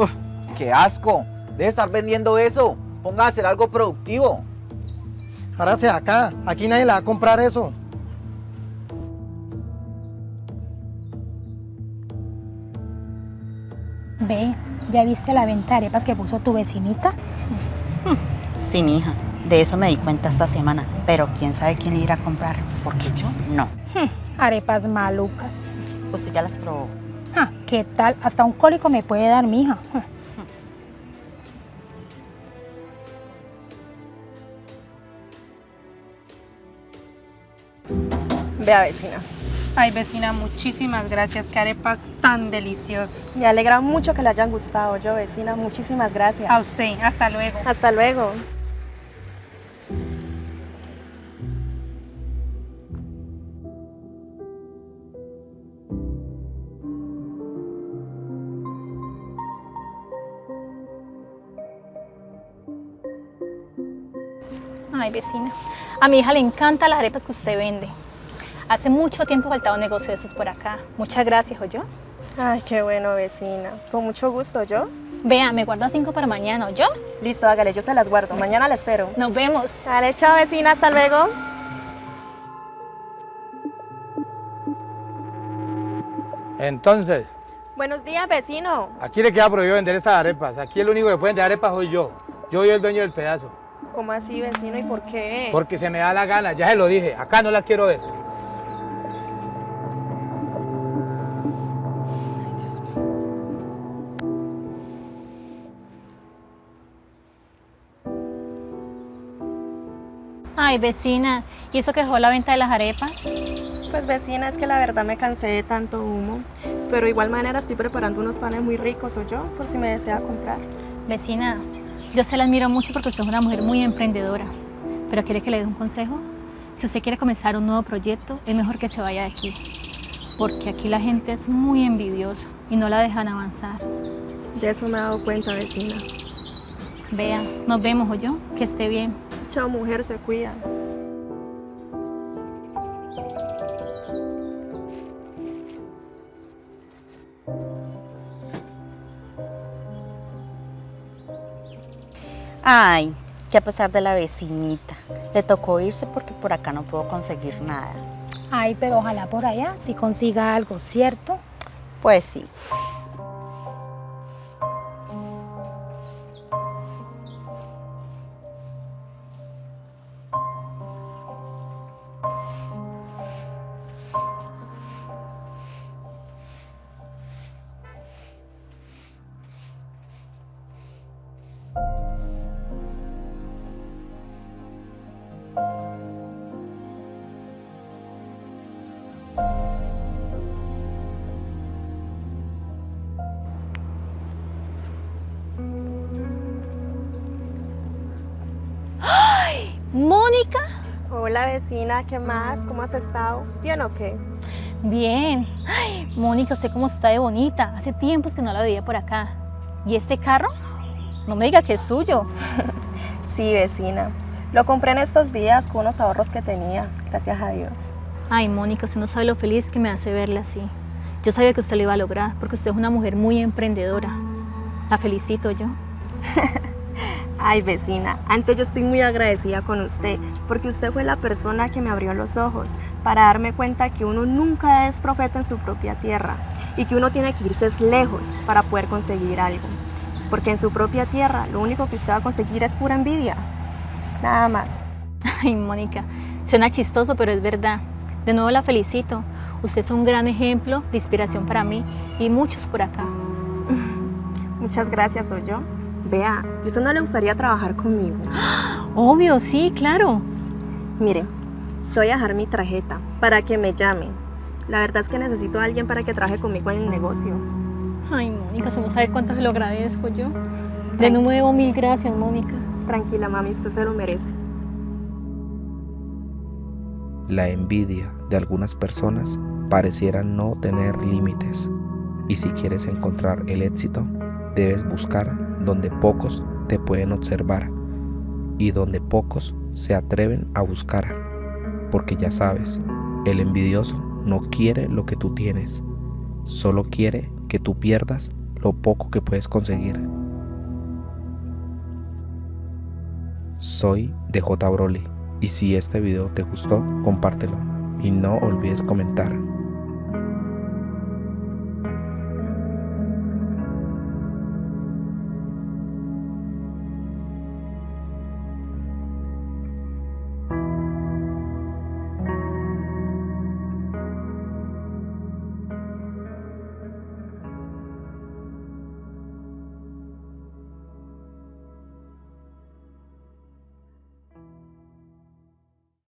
Uf, ¡Qué asco! Debe estar vendiendo eso. Ponga a hacer algo productivo. Párase acá, aquí nadie le va a comprar eso. Ve, ¿ya viste la venta de arepas que puso tu vecinita? Sí, mija. De eso me di cuenta esta semana. Pero quién sabe quién irá a comprar. Porque yo no. Arepas malucas. Usted ya las probó. Ah, ¿Qué tal? Hasta un cólico me puede dar, mija. Ah. Vea, vecina. Ay, vecina, muchísimas gracias. Qué arepas tan deliciosas. Me alegra mucho que le hayan gustado yo, vecina. Muchísimas gracias. A usted, hasta luego. Hasta luego. Ay, vecina, a mi hija le encantan las arepas que usted vende. Hace mucho tiempo faltaba un negocio de esos por acá. Muchas gracias, yo. Ay, qué bueno, vecina. Con mucho gusto, ¿yo? Vea, me guarda cinco para mañana, ¿yo? Listo, hágale, yo se las guardo. Mañana la espero. Nos vemos. Dale, chao, vecina. Hasta luego. Entonces, Buenos días, vecino. aquí le queda prohibido vender estas arepas. Aquí el único que puede vender arepas soy yo. Yo soy el dueño del pedazo. ¿Cómo así, vecino? ¿Y por qué? Porque se me da la gana, ya se lo dije. Acá no las quiero ver. Ay, vecina, ¿y eso que dejó la venta de las arepas? Pues, vecina, es que la verdad me cansé de tanto humo. Pero de igual manera estoy preparando unos panes muy ricos, ¿o yo? Por si me desea comprar. Vecina, yo se la admiro mucho porque usted es una mujer muy emprendedora. Pero ¿quiere que le dé un consejo? Si usted quiere comenzar un nuevo proyecto, es mejor que se vaya de aquí. Porque aquí la gente es muy envidiosa y no la dejan avanzar. De eso me he dado cuenta, vecina. Vea, nos vemos, yo. Que esté bien. Chao, mujer, se cuida. Ay, que a pesar de la vecinita, le tocó irse porque por acá no puedo conseguir nada. Ay, pero ojalá por allá si consiga algo, ¿cierto? Pues sí. Mónica. Hola, vecina. ¿Qué más? ¿Cómo has estado? ¿Bien o qué? Bien. Ay, Mónica, usted cómo está de bonita. Hace tiempos que no la veía por acá. ¿Y este carro? No me diga que es suyo. Sí, vecina. Lo compré en estos días con unos ahorros que tenía, gracias a Dios. Ay, Mónica, usted no sabe lo feliz que me hace verla así. Yo sabía que usted lo iba a lograr porque usted es una mujer muy emprendedora. La felicito yo. Ay, vecina, antes yo estoy muy agradecida con usted, porque usted fue la persona que me abrió los ojos para darme cuenta que uno nunca es profeta en su propia tierra y que uno tiene que irse lejos para poder conseguir algo. Porque en su propia tierra lo único que usted va a conseguir es pura envidia. Nada más. Ay, Mónica, suena chistoso, pero es verdad. De nuevo la felicito. Usted es un gran ejemplo de inspiración para mí y muchos por acá. Muchas gracias, yo. Vea, ¿y usted no le gustaría trabajar conmigo? Obvio, sí, claro. Mire, te voy a dejar mi tarjeta para que me llame. La verdad es que necesito a alguien para que trabaje conmigo en el negocio. Ay, Mónica, se no sabe cuánto se lo agradezco yo. De nuevo, mil gracias, Mónica. Tranquila, mami, usted se lo merece. La envidia de algunas personas pareciera no tener límites. Y si quieres encontrar el éxito, debes buscar donde pocos te pueden observar y donde pocos se atreven a buscar. Porque ya sabes, el envidioso no quiere lo que tú tienes, solo quiere que tú pierdas lo poco que puedes conseguir. Soy DJ Broly y si este video te gustó, compártelo y no olvides comentar.